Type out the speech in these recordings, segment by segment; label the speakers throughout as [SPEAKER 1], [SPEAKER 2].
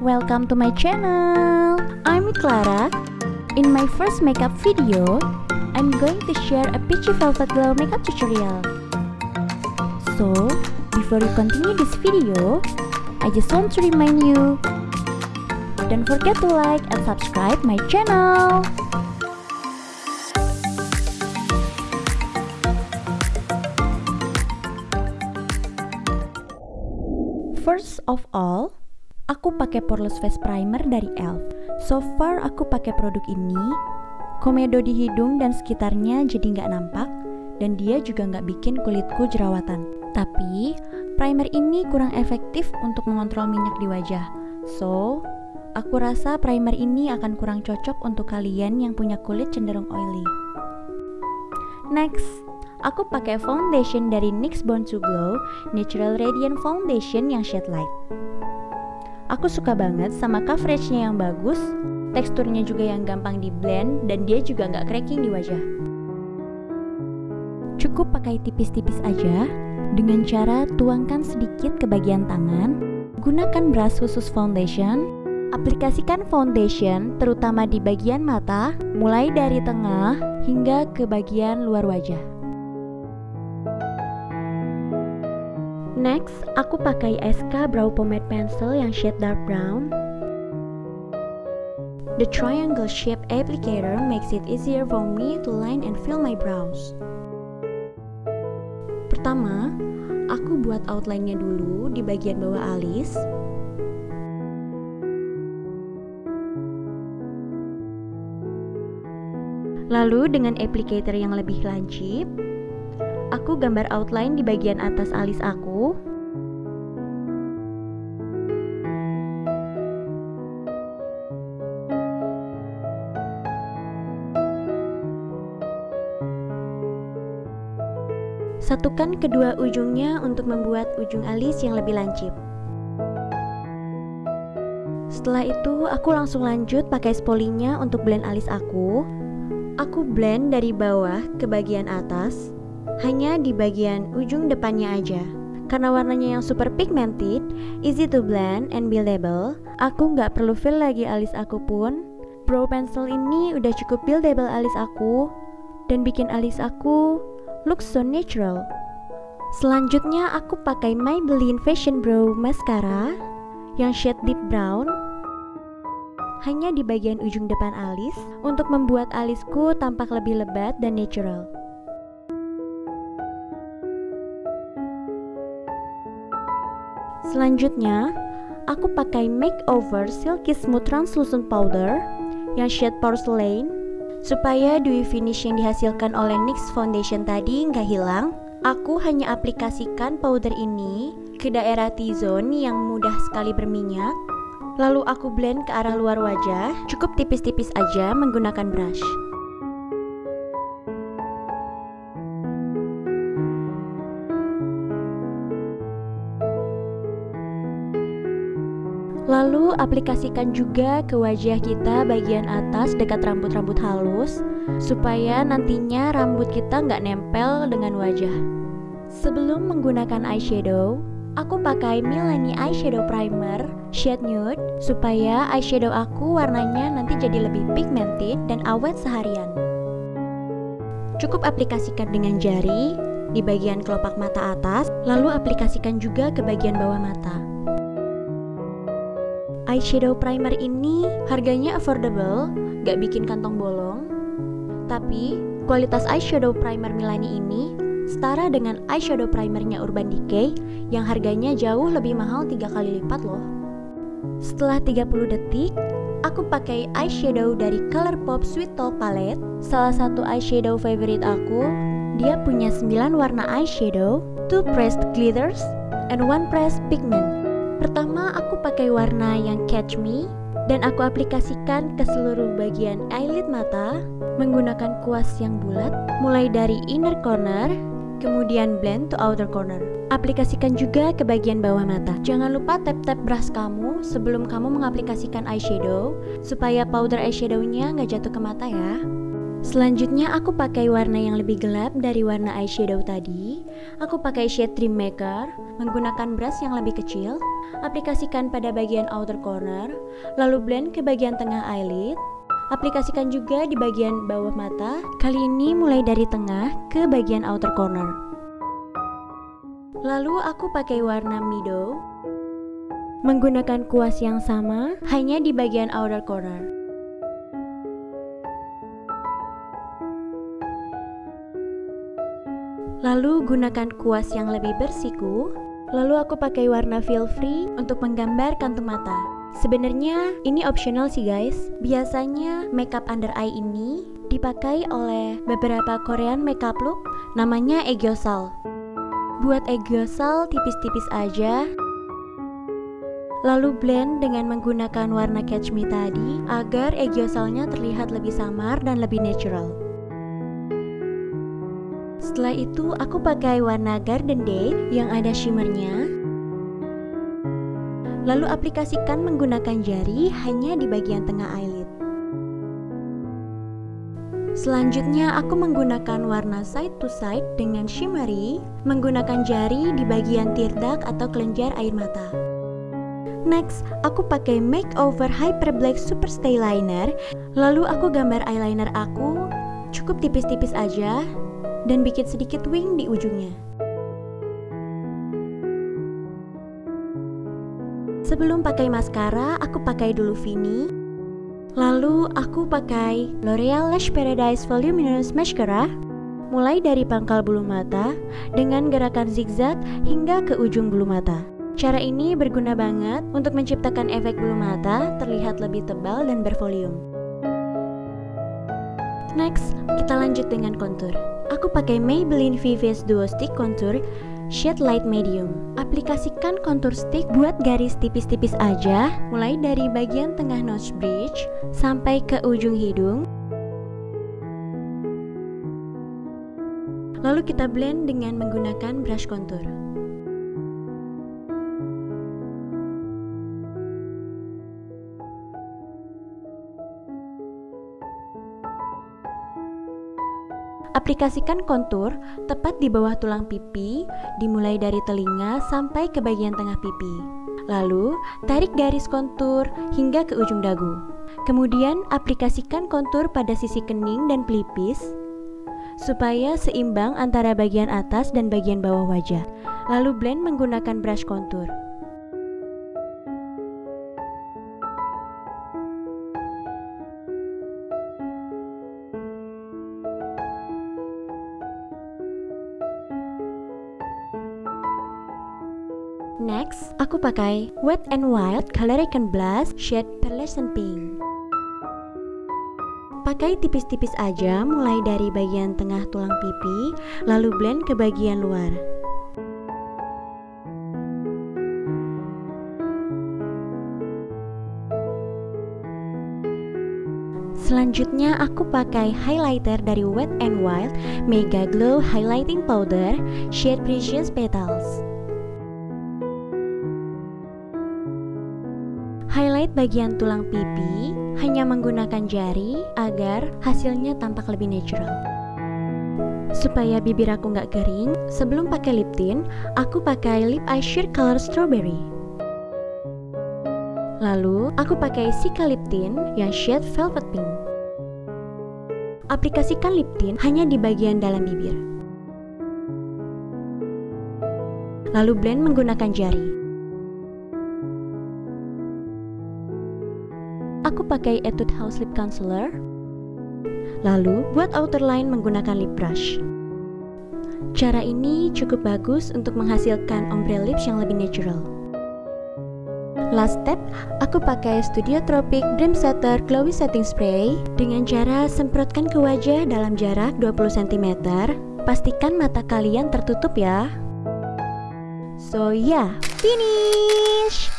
[SPEAKER 1] welcome to my channel. I'm Clara. In my first makeup video, I'm going to share a peachy velvet glow makeup tutorial. So, before you continue this video, I just want to remind you, don't forget to like and subscribe my channel. First of all, aku pakai Poreless Face Primer dari ELF. So far aku pakai produk ini, komedo di hidung dan sekitarnya jadi nggak nampak, dan dia juga nggak bikin kulitku jerawatan. Tapi, primer ini kurang efektif untuk mengontrol minyak di wajah. So, aku rasa primer ini akan kurang cocok untuk kalian yang punya kulit cenderung oily. Next, aku pakai foundation dari NYX Born to Glow Natural Radiant Foundation yang shade light. Aku suka banget sama coveragenya yang bagus, teksturnya juga yang gampang di blend, dan dia juga nggak cracking di wajah. Cukup pakai tipis-tipis aja, dengan cara tuangkan sedikit ke bagian tangan, gunakan brush khusus foundation, aplikasikan foundation terutama di bagian mata, mulai dari tengah hingga ke bagian luar wajah. Next, aku pakai SK Brow Pomade Pencil yang shade dark brown. The triangle shape applicator makes it easier for me to line and fill my brows. Pertama, aku buat outline-nya dulu di bagian bawah alis. Lalu dengan applicator yang lebih lancip, aku gambar outline di bagian atas alis aku. Satukan kedua ujungnya untuk membuat ujung alis yang lebih lancip. Setelah itu, aku langsung lanjut pakai spolinya untuk blend alis aku. Aku blend dari bawah ke bagian atas hanya di bagian ujung depannya aja. Karena warnanya yang super pigmented, easy to blend and buildable, aku nggak perlu fill lagi alis aku pun. Brow pencil ini udah cukup buildable alis aku dan bikin alis aku look so natural. Selanjutnya aku pakai Maybelline Fashion Brow Mascara yang shade deep brown hanya di bagian ujung depan alis untuk membuat alisku tampak lebih lebat dan natural. Selanjutnya, aku pakai Makeover Silky Smooth Translucent Powder yang shade Porcelain supaya dewy finish yang dihasilkan oleh NYX Foundation tadi nggak hilang. Aku hanya aplikasikan powder ini ke daerah T-zone yang mudah sekali berminyak. Lalu aku blend ke arah luar wajah, cukup tipis-tipis aja menggunakan brush. Lalu aplikasikan juga ke wajah kita bagian atas dekat rambut-rambut halus Supaya nantinya rambut kita nggak nempel dengan wajah. Sebelum menggunakan eyeshadow Aku pakai Milani Eyeshadow Primer shade nude Supaya eyeshadow aku warnanya nanti jadi lebih pigmented dan awet seharian. Cukup aplikasikan dengan jari di bagian kelopak mata atas Lalu aplikasikan juga ke bagian bawah mata eyeshadow primer ini harganya affordable, gak bikin kantong bolong. Tapi, kualitas eyeshadow primer Milani ini setara dengan eyeshadow primernya Urban Decay yang harganya jauh lebih mahal 3 kali lipat loh. Setelah 30 detik, aku pakai eyeshadow dari Colourpop Sweet Talk Palette, salah satu eyeshadow favorite aku. Dia punya 9 warna eyeshadow, 2 pressed glitters, and 1 pressed pigment. Pertama, aku pakai warna yang Catch Me dan aku aplikasikan ke seluruh bagian eyelid mata menggunakan kuas yang bulat mulai dari inner corner kemudian blend to outer corner. Aplikasikan juga ke bagian bawah mata. Jangan lupa tap-tap brush kamu sebelum kamu mengaplikasikan eyeshadow supaya powder eyeshadownya nggak jatuh ke mata ya. Selanjutnya aku pakai warna yang lebih gelap dari warna eyeshadow tadi. Aku pakai shade Dream Maker Menggunakan brush yang lebih kecil. Aplikasikan pada bagian outer corner Lalu blend ke bagian tengah eyelid. Aplikasikan juga di bagian bawah mata. Kali ini mulai dari tengah ke bagian outer corner. Lalu aku pakai warna Mido Menggunakan kuas yang sama hanya di bagian outer corner Lalu gunakan kuas yang lebih bersiku. Lalu aku pakai warna feel free untuk menggambar kantung mata. Sebenarnya ini optional sih guys. Biasanya makeup under eye ini dipakai oleh beberapa Korean makeup look namanya Eggyosal. Buat Eggyosal tipis-tipis aja. Lalu blend dengan menggunakan warna Catch Me tadi agar Eggyosalnya terlihat lebih samar dan lebih natural. Setelah itu aku pakai warna Garden Date yang ada shimmernya. Lalu aplikasikan menggunakan jari hanya di bagian tengah eyelid. Selanjutnya aku menggunakan warna side to side dengan shimmery Menggunakan jari di bagian tear duct atau kelenjar air mata. Next, aku pakai Makeover Hyper Black Super Stay Liner. Lalu aku gambar eyeliner aku Cukup tipis-tipis aja dan bikin sedikit wing di ujungnya. Sebelum pakai maskara, aku pakai dulu Vini. Lalu aku pakai L'Oreal Lash Paradise Voluminous Mascara mulai dari pangkal bulu mata dengan gerakan zigzag hingga ke ujung bulu mata. Cara ini berguna banget untuk menciptakan efek bulu mata terlihat lebih tebal dan bervolume. Next, kita lanjut dengan kontur. Aku pakai Maybelline VVS Duo Stick Contour Shade Light Medium. Aplikasikan kontur stick buat garis tipis-tipis aja Mulai dari bagian tengah nose bridge Sampai ke ujung hidung. Lalu kita blend dengan menggunakan brush contour Aplikasikan kontur tepat di bawah tulang pipi, dimulai dari telinga sampai ke bagian tengah pipi. Lalu, tarik garis kontur hingga ke ujung dagu. Kemudian, aplikasikan kontur pada sisi kening dan pelipis supaya seimbang antara bagian atas dan bagian bawah wajah. Lalu blend menggunakan brush kontur. Next, aku pakai Wet n Wild Color Icon Blush shade Pearlescent Pink. Pakai tipis-tipis aja mulai dari bagian tengah tulang pipi, lalu blend ke bagian luar. Selanjutnya aku pakai highlighter dari Wet n Wild Mega Glow Highlighting Powder shade Precious Petals. Bagian tulang pipi hanya menggunakan jari agar hasilnya tampak lebih natural. Supaya bibir aku nggak kering, sebelum pakai lip tint, aku pakai lip eyeshadow color strawberry. Lalu, aku pakai Sika lip tint yang shade velvet pink. Aplikasikan lip tint hanya di bagian dalam bibir. Lalu blend menggunakan jari. Aku pakai Etude House Lip Concealer. Lalu, buat outer line menggunakan lip brush. Cara ini cukup bagus untuk menghasilkan ombre lips yang lebih natural. Last step, aku pakai Studio Tropic Dream Setter Glowy Setting Spray dengan cara semprotkan ke wajah dalam jarak 20 cm. Pastikan mata kalian tertutup ya. So yeah, finish!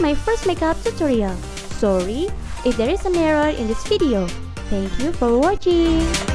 [SPEAKER 1] my first makeup tutorial. Sorry if there is an error in this video. Thank you for watching.